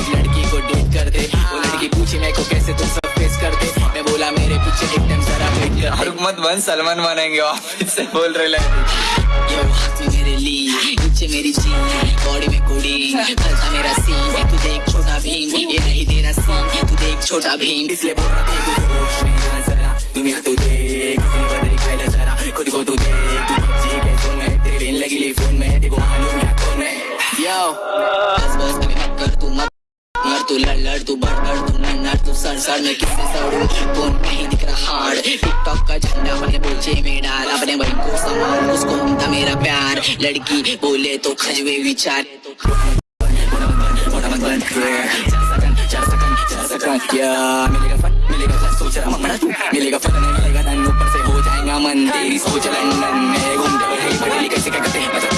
इस लड़की को डेट कर दे। हाँ। वो लड़की पूछे मेरे को कैसे तुम सब फेस कर दे मैं बोला मेरे पीछे एकदम जरा वेट कर रुक मत बन सलमान बनेंगे ऑफ़िस से बोल रहे लड़की यो हाथ में मेरे ली नीचे मेरी जीन बॉडी में कुड़ी चलता मेरा सीन तू देख छोटा भीम ये नहीं तेरा सीन तू देख छोटा भीम। इसलिए बोल रहा तेरे तू होश में आना जरा। दुनिया तू देख अपनी बदल ले जरा। खुद को तू देख तू जी के फ़ोन में। तेरी लगी ली फ़ोन में देखो मालूम क्या कौन है यो बस बस तू लड़ लड़ तू बढ़ बढ़ तू नड़ नड़ तू सर सर में किससे सड़ू फ़ोन नहीं दिख रहा हार्ड टिकटॉक का झंडा अपने पोचे में डाल अपने भाई को संभाल उसको था मेरा प्यार लड़की बोले तो खजवे विचार या मिलेगा फट मिलेगा फट सोच रहा मत तू मिलेगा फट नहीं मिलेगा धन ऊपर से हो जाएगा मन तेरी सोच लंदन में घूम जाए पढ़े लिखे से क्या करते हैं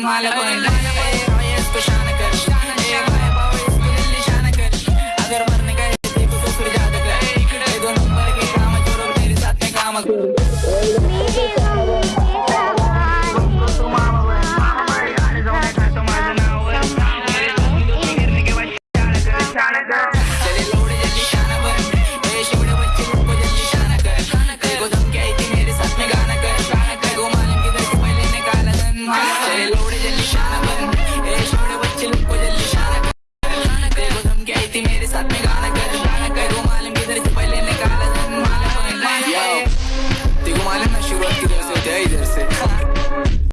देखो मालूम कि मेरे से पहले निकाला